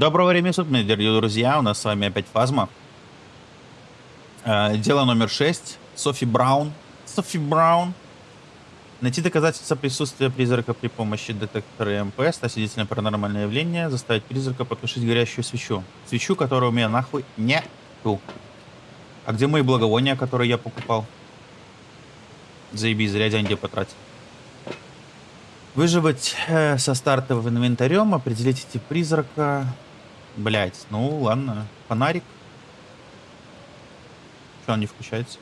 Доброго времени суток, мои дорогие друзья. У нас с вами опять Фазма. Э, Дело номер 6. Софи Браун. Софи Браун. Найти доказательства присутствия призрака при помощи детектора МП, стать свидетелем паранормального явления, заставить призрака потушить горящую свечу. Свечу, которую у меня нахуй нету. А где мои благовония, которые я покупал? Заебись, зря деньги потратил. Выживать э, со стартовым инвентарем, определить эти призрака. Блять, ну ладно. Фонарик. Что он не включается?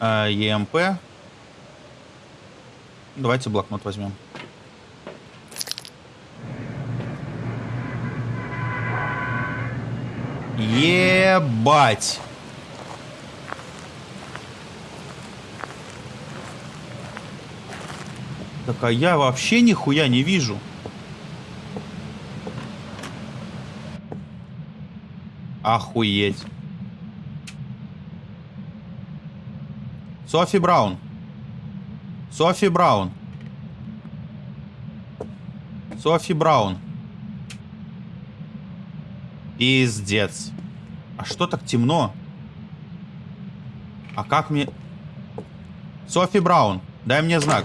А, ЕМП. Давайте блокнот возьмем. Ебать! Так а я вообще нихуя не вижу. Охуеть. Софи Браун. Софи Браун. Софи Браун. Пиздец. А что так темно? А как мне... Софи Браун, дай мне знак.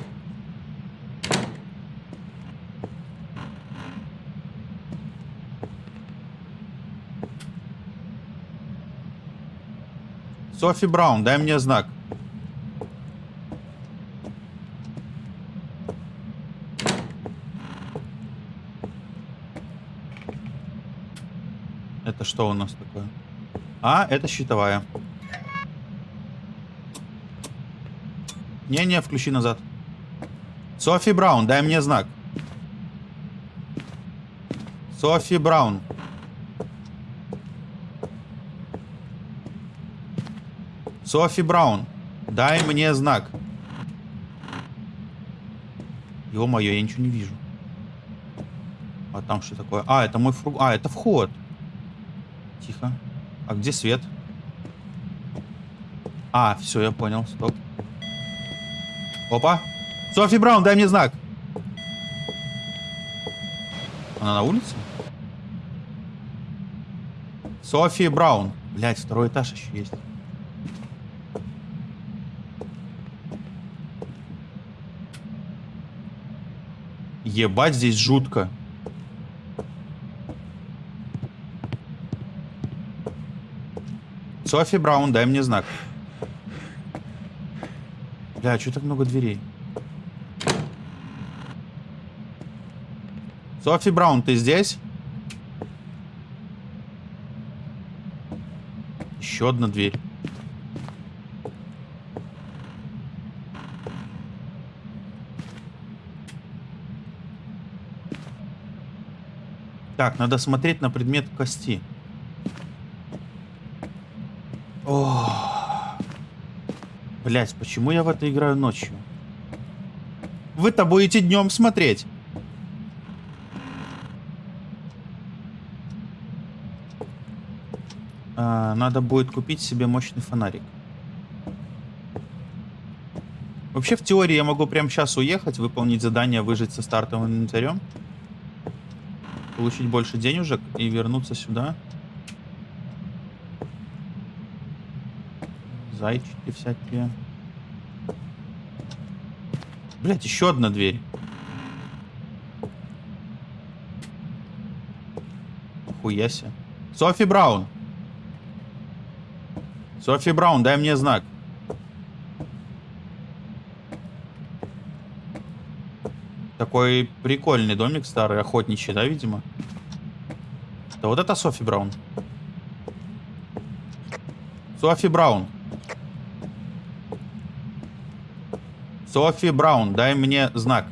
Софи Браун, дай мне знак. Это что у нас такое? А, это щитовая. Не-не, включи назад. Софи Браун, дай мне знак. Софи Браун. Софи Браун, дай мне знак. Ё-моё, я ничего не вижу. А там что такое? А, это мой фруг... А, это вход. Тихо. А где свет? А, все, я понял. Стоп. Опа. Софи Браун, дай мне знак. Она на улице? Софи Браун. Блять, второй этаж еще есть. Ебать, здесь жутко. Софи Браун, дай мне знак. Бля, что так много дверей? Софи Браун, ты здесь? Еще одна дверь. Так, надо смотреть на предмет кости. О, Блять, почему я в это играю ночью? Вы-то будете днем смотреть. А, надо будет купить себе мощный фонарик. Вообще, в теории я могу прямо сейчас уехать, выполнить задание, выжить со стартовым инвентарем получить больше денежек и вернуться сюда. Зайчики всякие. Блять, еще одна дверь. Хуяся. Софи Браун. Софи Браун, дай мне знак. Такой прикольный домик старый, охотничий, да, видимо? Да вот это Софи Браун. Софи Браун. Софи Браун, дай мне знак.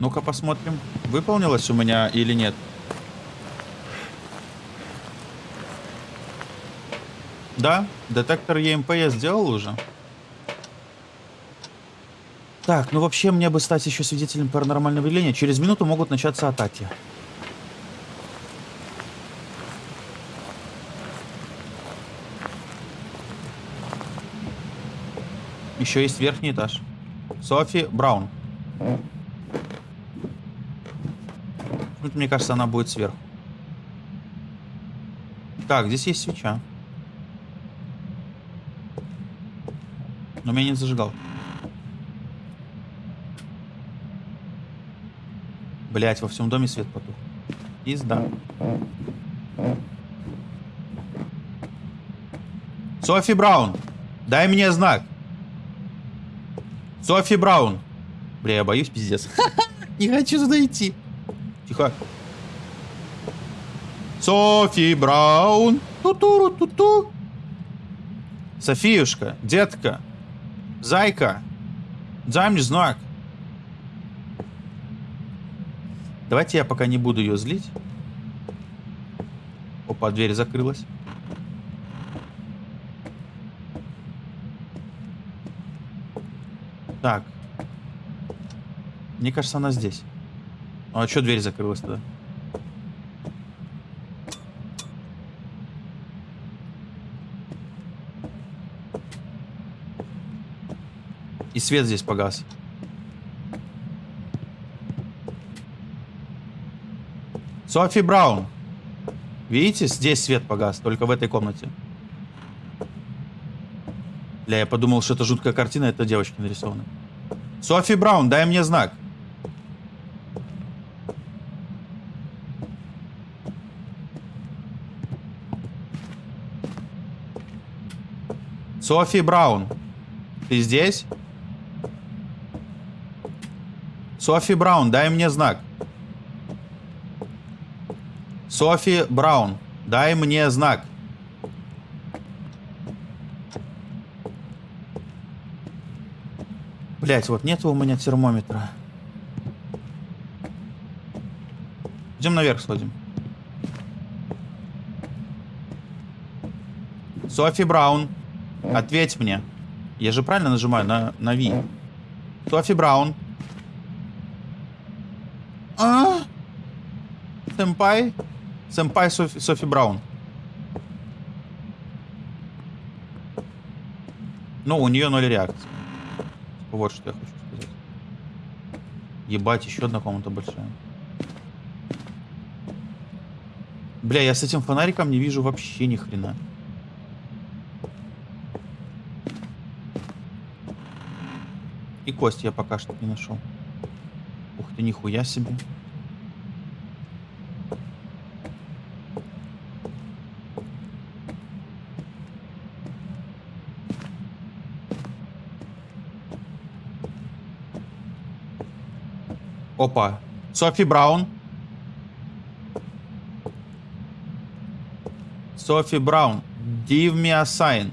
Ну-ка посмотрим, выполнилось у меня или нет. Да, детектор ЕМП я сделал уже. Так, ну вообще мне бы стать еще свидетелем паранормального явления. Через минуту могут начаться атаки. Еще есть верхний этаж. Софи Браун. Мне кажется, она будет сверху. Так, здесь есть свеча. Но меня не зажигал. Блять, во всем доме свет потух. Пизда. Софи Браун, дай мне знак. Софи Браун. Бля, я боюсь, пиздец. Не хочу сюда идти. Тихо. Софи Браун. Ту-туру-ту-ту. Софиюшка, детка, зайка, дай мне знак. Давайте я пока не буду ее злить. Опа, дверь закрылась. Так. Мне кажется, она здесь. Ну, а что дверь закрылась тогда? Свет здесь погас. Софи Браун. Видите, здесь свет погас, только в этой комнате. Бля, я подумал, что это жуткая картина, это девочки нарисованы. Софи Браун, дай мне знак. Софи Браун, ты здесь? Софи Браун, дай мне знак. Софи Браун, дай мне знак. Блять, вот нет у меня термометра. Идем наверх сходим. Софи Браун, ответь мне. Я же правильно нажимаю на, на Ви. Софи Браун. А? Сэмпай? Сэмпай Софи, Софи Браун. Ну, у нее ноль реакции. Вот что я хочу сказать. Ебать, еще одна комната большая. Бля, я с этим фонариком не вижу вообще ни хрена. И кость я пока что не нашел. Ух ты, нихуя себе. Опа. Софи Браун. Софи Браун. Give me a sign.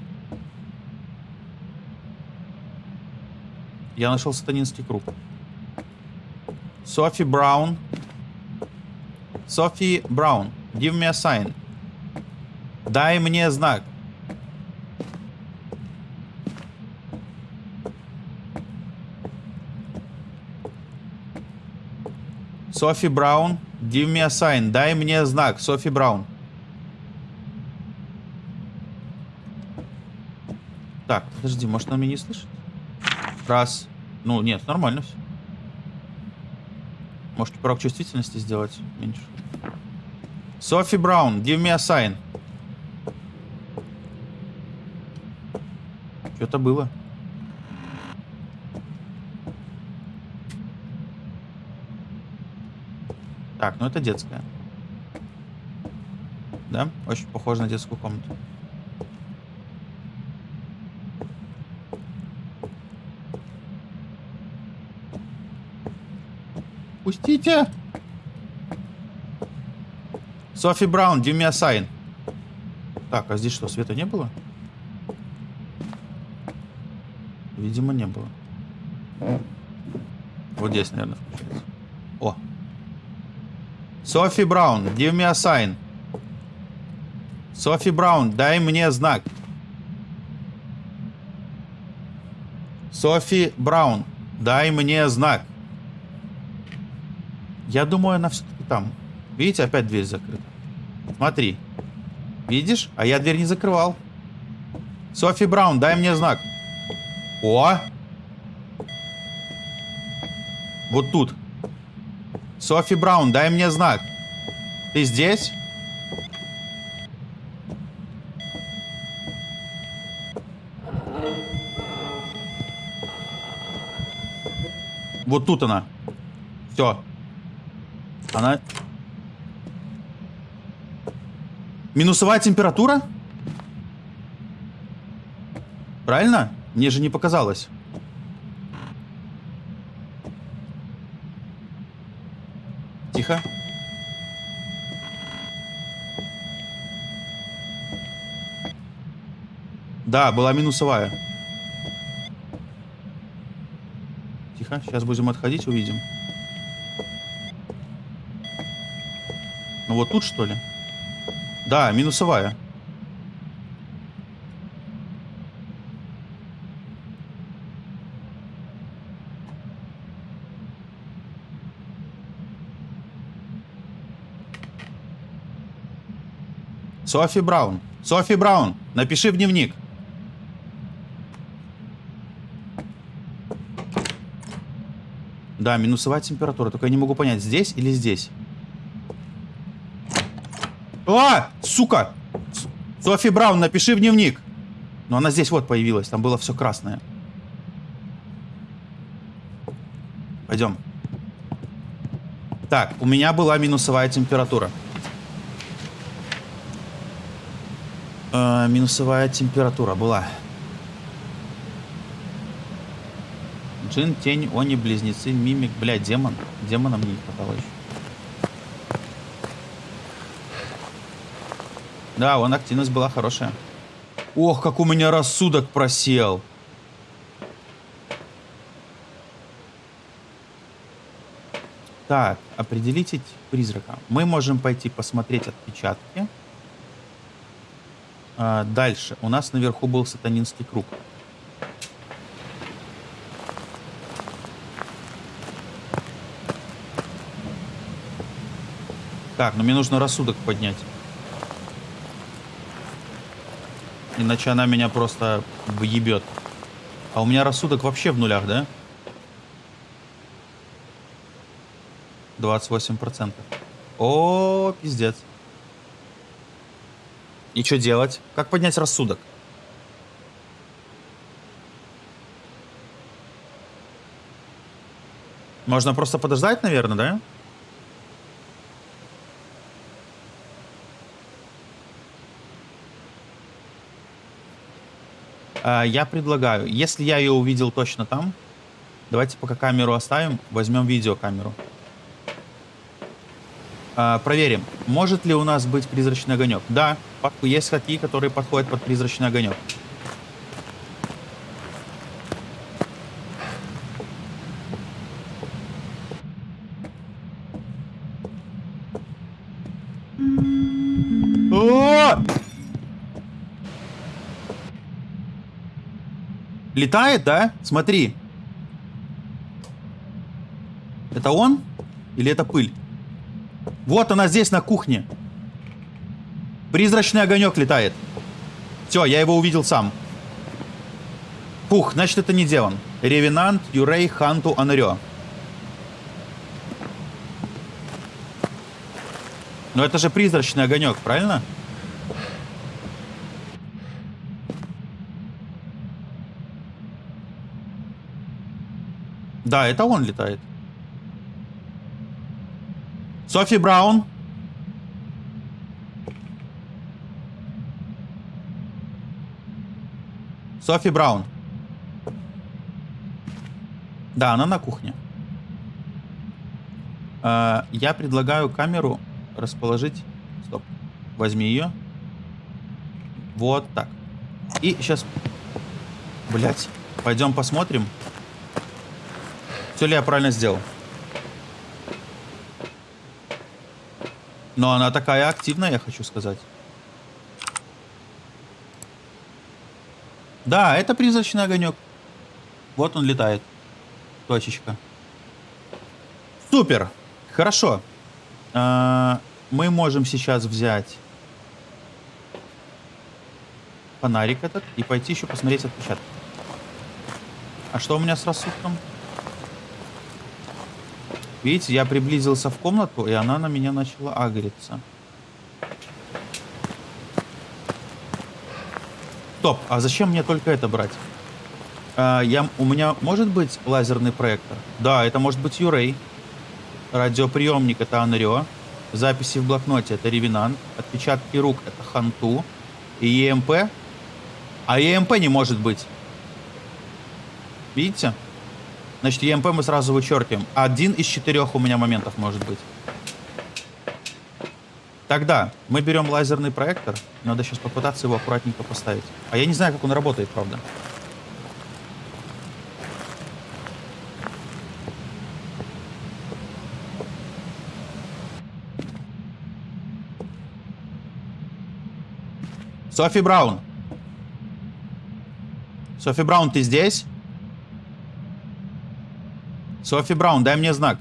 Я нашел сатанинский круг. Софи Браун. Софи Браун. Give me a sign. Дай мне знак. Софи Браун, give me a sign. Дай мне знак, Софи Браун. Так, подожди, может она меня не слышит? Раз. Ну, нет, нормально все. Может, порог чувствительности сделать меньше. Софи Браун, give me a sign. Что-то было. Так, ну это детская. Да? Очень похоже на детскую комнату. Пустите! Софи Браун, give me a sign. Так, а здесь что, света не было? Видимо, не было. Вот здесь, наверное, включается. Софи Браун, give me a sign. Софи Браун, дай мне знак. Софи Браун, дай мне знак. Я думаю, она все-таки там. Видите, опять дверь закрыта. Смотри. Видишь? А я дверь не закрывал. Софи Браун, дай мне знак. О! Вот тут. Софи Браун, дай мне знак. Ты здесь? Вот тут она. Все. Она... Минусовая температура? Правильно? Мне же не показалось. Тихо. Да, была минусовая. Тихо, сейчас будем отходить, увидим. Ну вот тут, что ли? Да, минусовая. Софи Браун. Софи Браун, напиши в дневник. Да, минусовая температура. Только я не могу понять, здесь или здесь. А! Сука! Софи Браун, напиши в дневник. Но она здесь вот появилась. Там было все красное. Пойдем. Так, у меня была минусовая температура. Э, минусовая температура была. Джин, тень, они, близнецы, мимик. Бля, демон. Демона мне не хватало еще. Да, вон активность была хорошая. Ох, как у меня рассудок просел. Так, определите призрака. Мы можем пойти посмотреть отпечатки. А, дальше. У нас наверху был сатанинский круг. Так, ну мне нужно рассудок поднять. Иначе она меня просто въебет. А у меня рассудок вообще в нулях, да? 28%. О, пиздец. И что делать? Как поднять рассудок? Можно просто подождать, наверное, да? Я предлагаю, если я ее увидел точно там, давайте пока камеру оставим, возьмем видеокамеру. А, проверим, может ли у нас быть призрачный огонек. Да, есть хаки, которые подходят под призрачный огонек. Летает, да? Смотри. Это он? Или это пыль? Вот она здесь, на кухне. Призрачный огонек летает. Все, я его увидел сам. Пух, значит это не демон. Ревенант Юрей Ханту Анрё. Но это же призрачный огонек, правильно? Да, это он летает. Софи Браун. Софи Браун. Да, она на кухне. Э, я предлагаю камеру расположить. Стоп. Возьми ее. Вот так. И сейчас... Блять. Пойдем посмотрим. Все ли я правильно сделал? Но она такая активная, я хочу сказать. Да, это призрачный огонек. Вот он летает. Точечка. Супер. Хорошо. А, мы можем сейчас взять фонарик этот и пойти еще посмотреть отпечатки. А что у меня с рассудком? Видите, я приблизился в комнату, и она на меня начала агриться. Стоп, а зачем мне только это брать? А, я, у меня может быть лазерный проектор? Да, это может быть Юрей. Радиоприемник это Анрио. Записи в блокноте это Ревенант. Отпечатки рук это Ханту. И ЕМП. А ЕМП не может быть. Видите? Значит, ЕМП мы сразу вычеркиваем. Один из четырех у меня моментов может быть. Тогда мы берем лазерный проектор. Надо сейчас попытаться его аккуратненько поставить. А я не знаю, как он работает, правда. Софи Браун. Софи Браун, ты здесь? Софи Браун, дай мне знак.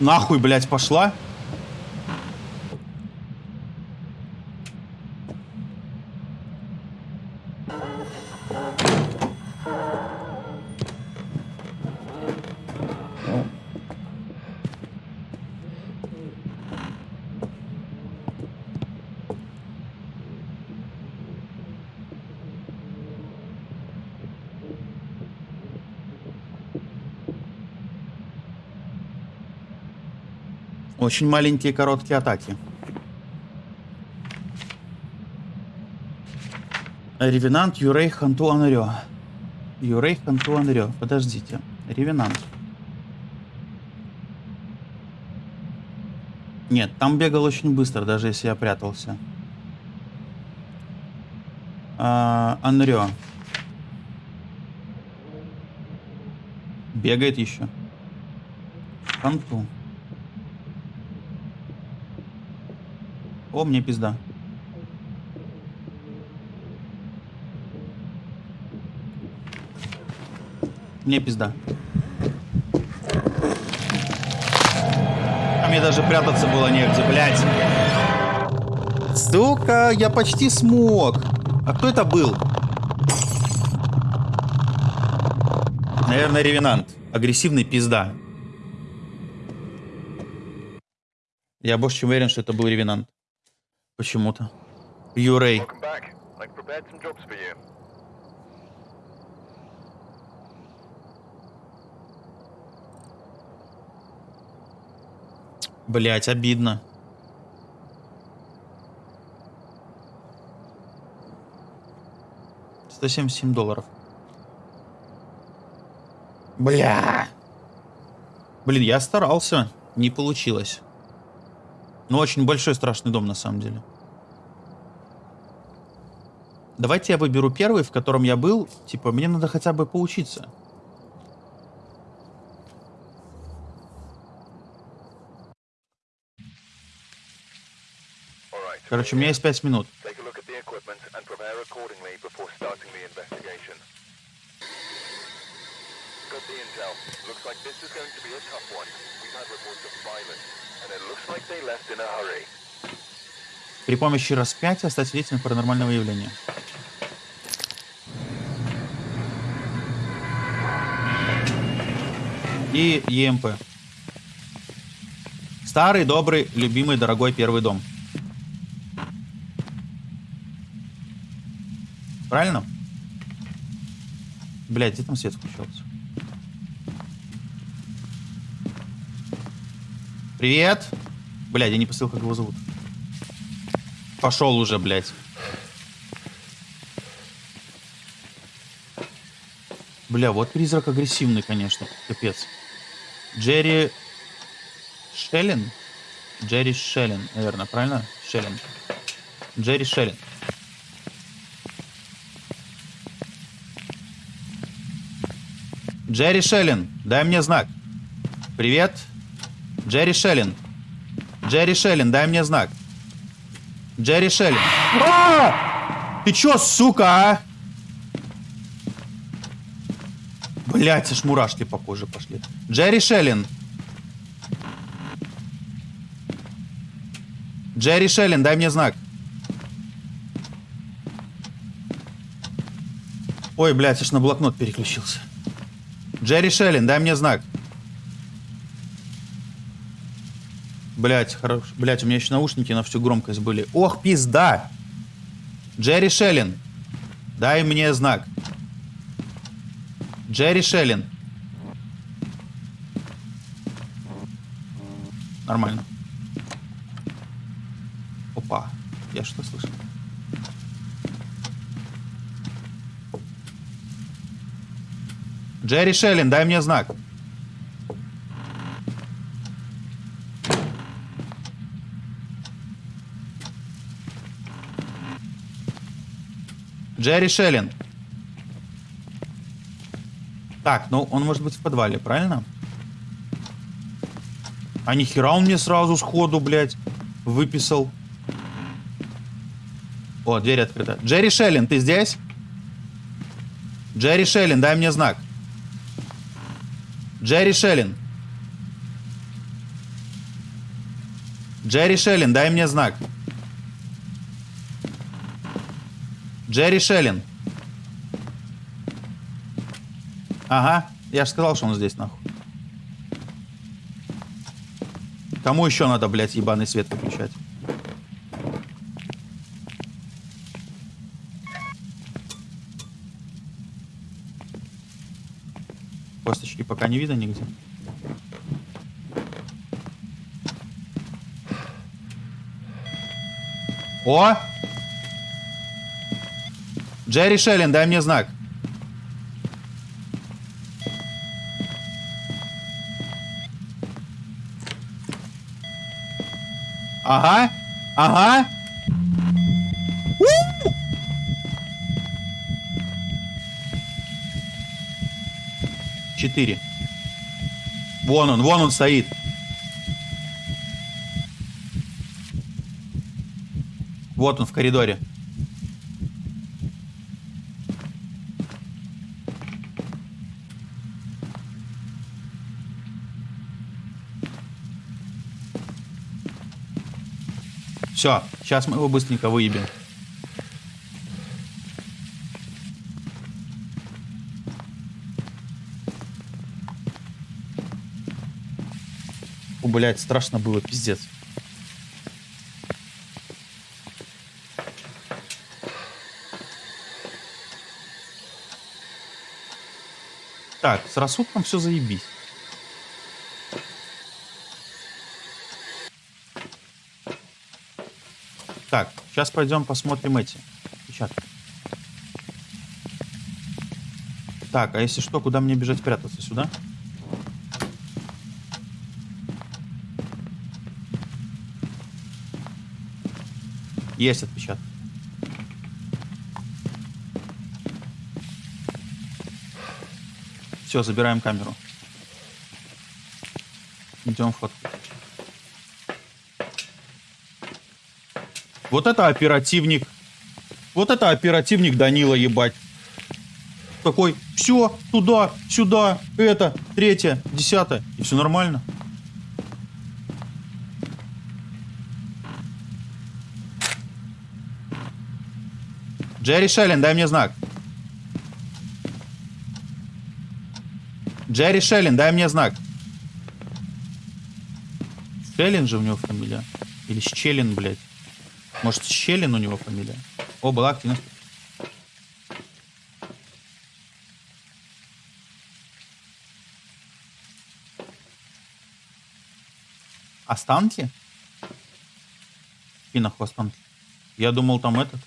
Нахуй, блядь, пошла? Очень маленькие короткие атаки. Ревенант, Юрей, Ханту, Анрё. Юрей, Ханту, Анрё. Подождите. Ревенант. Нет, там бегал очень быстро, даже если я прятался. А, Анрё. Бегает еще. Ханту. О, мне пизда. Мне пизда. А мне даже прятаться было негде, блядь. Сука, я почти смог. А кто это был? Наверное, ревенант. Агрессивный пизда. Я больше чем уверен, что это был ревенант. Почему-то. Юрей. Блять, обидно. Сто семьдесят семь долларов. Бля. Блин, я старался. Не получилось. Ну, очень большой страшный дом, на самом деле. Давайте я выберу первый, в котором я был. Типа, мне надо хотя бы поучиться. Короче, у меня есть пять минут. Looks like this is going to be a tough one. We've had reports of violence. При помощи распятия стать свидетелем паранормального явления. И ЕМП. Старый, добрый, любимый, дорогой первый дом. Правильно? Блять, где там свет включался? Привет. Блядь, я не посыл, как его зовут. Пошел уже, блядь. Бля, вот призрак агрессивный, конечно. Капец. Джерри Шеллин? Джерри Шеллин, наверное, правильно? Шеллин. Джерри Шеллин. Джерри Шеллин, дай мне знак. Привет. Джерри Шеллин. Джерри Шеллин, дай мне знак. Джерри Шеллин. А! Ты чё, сука, а? Блять, аж мурашки по коже пошли. Джерри Шеллин. Джерри Шеллин, дай мне знак. Ой, блядь, аж на блокнот переключился. Джерри Шеллин, дай мне знак. Блять, хорош. Блять, у меня еще наушники на всю громкость были. Ох, пизда! Джерри Шеллин, дай мне знак. Джерри Шеллин. Нормально. Опа. Я что слышал? Джерри Шеллин, дай мне знак. Джерри Шеллин. Так, ну он может быть в подвале, правильно? А нихера он мне сразу сходу, блядь, выписал. О, дверь открыта. Джерри Шеллин, ты здесь? Джерри Шеллин, дай мне знак. Джерри Шеллин. Джерри Шеллин, дай мне знак. Джерри Шеллин. Ага, я же сказал, что он здесь, нахуй. Кому еще надо, блядь, ебаный свет выключать? Косточки пока не видно нигде. О! Джерри Шеллин, дай мне знак. Ага, ага. Четыре. Вон он, вон он стоит. Вот он в коридоре. Все, сейчас мы его быстренько выебем. О, блядь, страшно было, пиздец. Так, с рассудком все заебись. Так, сейчас пойдем посмотрим эти печатки. Так, а если что, куда мне бежать прятаться? Сюда? Есть отпечаток. Все, забираем камеру. Идем в Вот это оперативник. Вот это оперативник Данила, ебать. Такой, все, туда, сюда, это, третье, десятое. И все нормально. Джерри Шеллин, дай мне знак. Джерри Шеллин, дай мне знак. Шеллин же у него фамилия. Или Щелин, блядь. Может, Щелин у него фамилия? О, была активность. Останки? И нахуй останки. Я думал, там этот.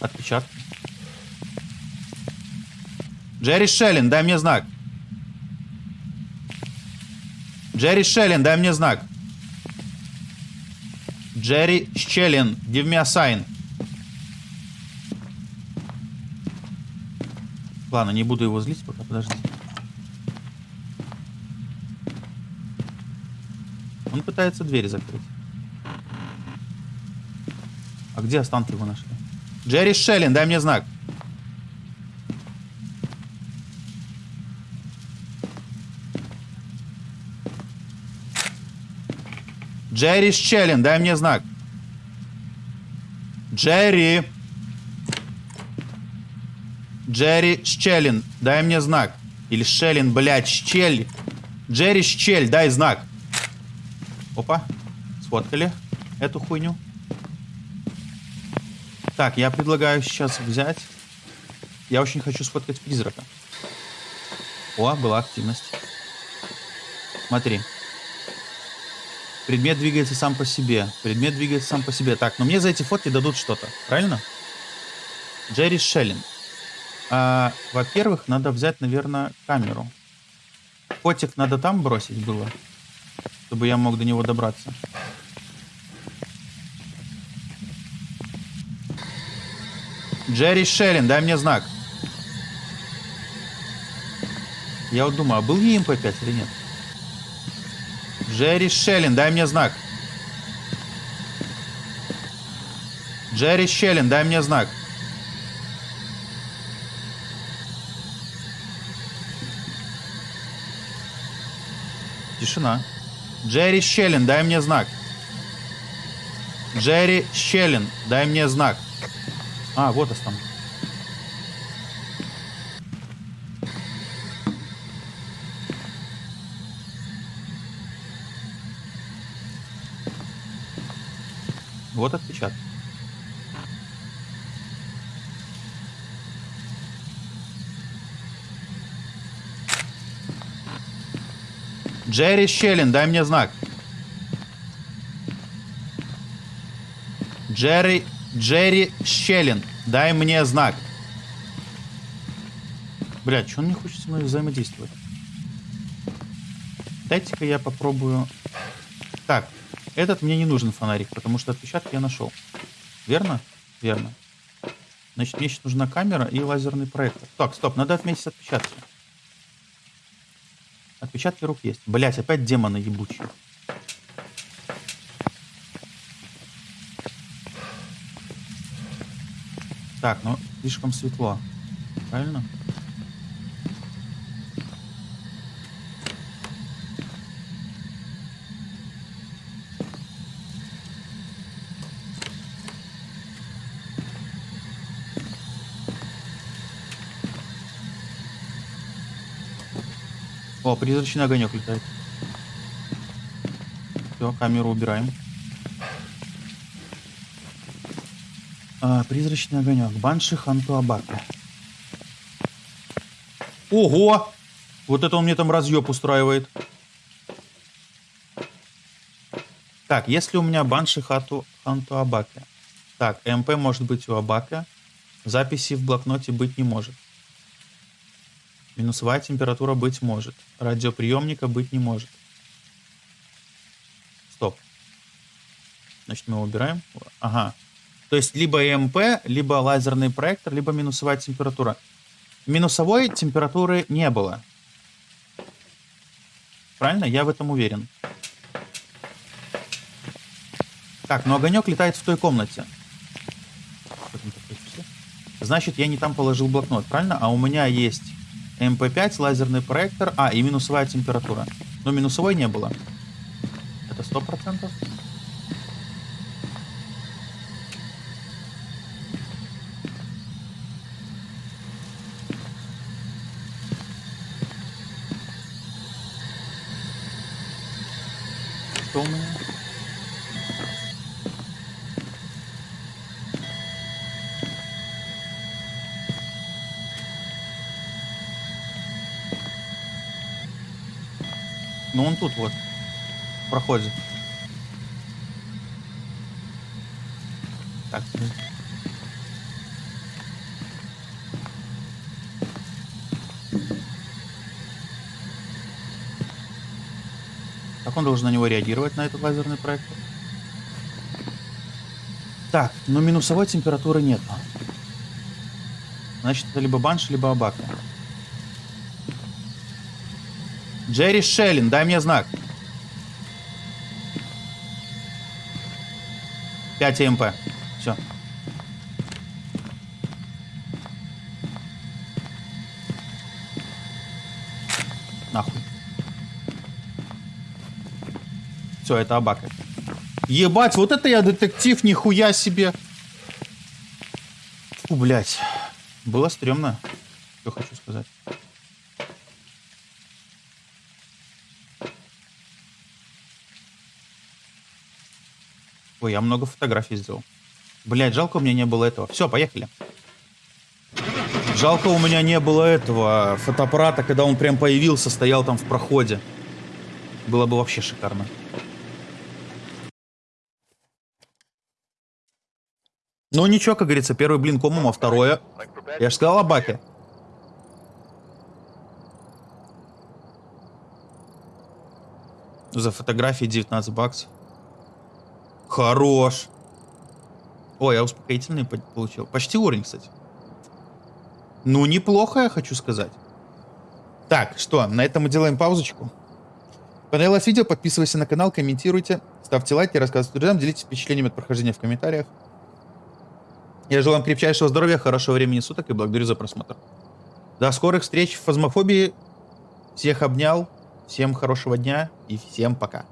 Отпечатки. Джерри Шеллин, дай мне знак. Джерри Шеллин, дай мне знак. Джерри Щелин, give me a sign. Ладно, не буду его злить пока, подожди. Он пытается двери закрыть. А где останки его нашли? Джерри Шеллин, дай мне знак. Джерри Щелин, дай мне знак. Джерри. Джерри Щелин, дай мне знак. Или Шелин, блядь, Щель. Джерри Щель, дай знак. Опа, сфоткали эту хуйню. Так, я предлагаю сейчас взять... Я очень хочу сфоткать призрака. О, была активность. Смотри. Предмет двигается сам по себе. Предмет двигается сам по себе. Так, но мне за эти фотки дадут что-то. Правильно? Джерри Шеллин. А, Во-первых, надо взять, наверное, камеру. Фотик надо там бросить было, чтобы я мог до него добраться. Джерри Шеллин, дай мне знак. Я вот думаю, а был ЕМП-5 или нет? Джерри Шеллин, дай мне знак. Джерри Шеллин, дай мне знак. Тишина. Джерри Щелин, дай мне знак. Джерри Щелин, дай мне знак. А, вот останок. Вот отпечаток. Джерри Щелин, дай мне знак. Джерри, Джерри Щелин, дай мне знак. Блядь, что он не хочет со мной взаимодействовать? Дайте-ка я попробую... Так, этот мне не нужен фонарик, потому что отпечатки я нашел. Верно? Верно. Значит, мне сейчас нужна камера и лазерный проектор. Так, стоп, надо отметить отпечатки. Отпечатки рук есть. Блять, опять демоны ебучие. Так, ну слишком светло. Правильно? О, призрачный огонек летает. Все, камеру убираем. А, призрачный огонек. Банши Хантуабака. Ого! Вот это он мне там разъеб устраивает. Так, если у меня Банши Хату Ханту Абака. Так, МП может быть у Абака. Записи в блокноте быть не может. Минусовая температура быть может. Радиоприемника быть не может. Стоп. Значит, мы убираем. Ага. То есть либо ЭМП, либо лазерный проектор, либо минусовая температура. Минусовой температуры не было. Правильно? Я в этом уверен. Так, но огонек летает в той комнате. Значит, я не там положил блокнот, правильно? А у меня есть МП5, лазерный проектор. А, и минусовая температура. Но минусовой не было. Это сто процентов. Что у меня? Ну, тут вот. В проходе. Так. ну. Как он должен на него реагировать, на этот лазерный проектор? Так, но минусовой температуры нет. Значит, это либо банш, либо абака. Джерри Шеллин, дай мне знак. 5 МП. Все. Нахуй. Все, это Абака. Ебать, вот это я детектив, нихуя себе. Фу, блядь. Было стрёмно. Что хочу сказать. Ой, я много фотографий сделал. Блядь, жалко у меня не было этого. Все, поехали. Жалко у меня не было этого фотоаппарата, когда он прям появился, стоял там в проходе. Было бы вообще шикарно. Ну ничего, как говорится, первый блин комом, а второе... Я же сказал о баке. За фотографии 19 баксов. Хорош. Ой, я успокоительный по- получил. Почти уровень, кстати. Ну, неплохо, я хочу сказать. Так, что, на этом мы делаем паузочку. Понравилось видео, подписывайтесь на канал, комментируйте, ставьте лайки, рассказывайте друзьям, делитесь впечатлениями от прохождения в комментариях. Я желаю вам крепчайшего здоровья, хорошего времени суток и благодарю за просмотр. До скорых встреч в фазмофобии. Всех обнял, всем хорошего дня и всем пока.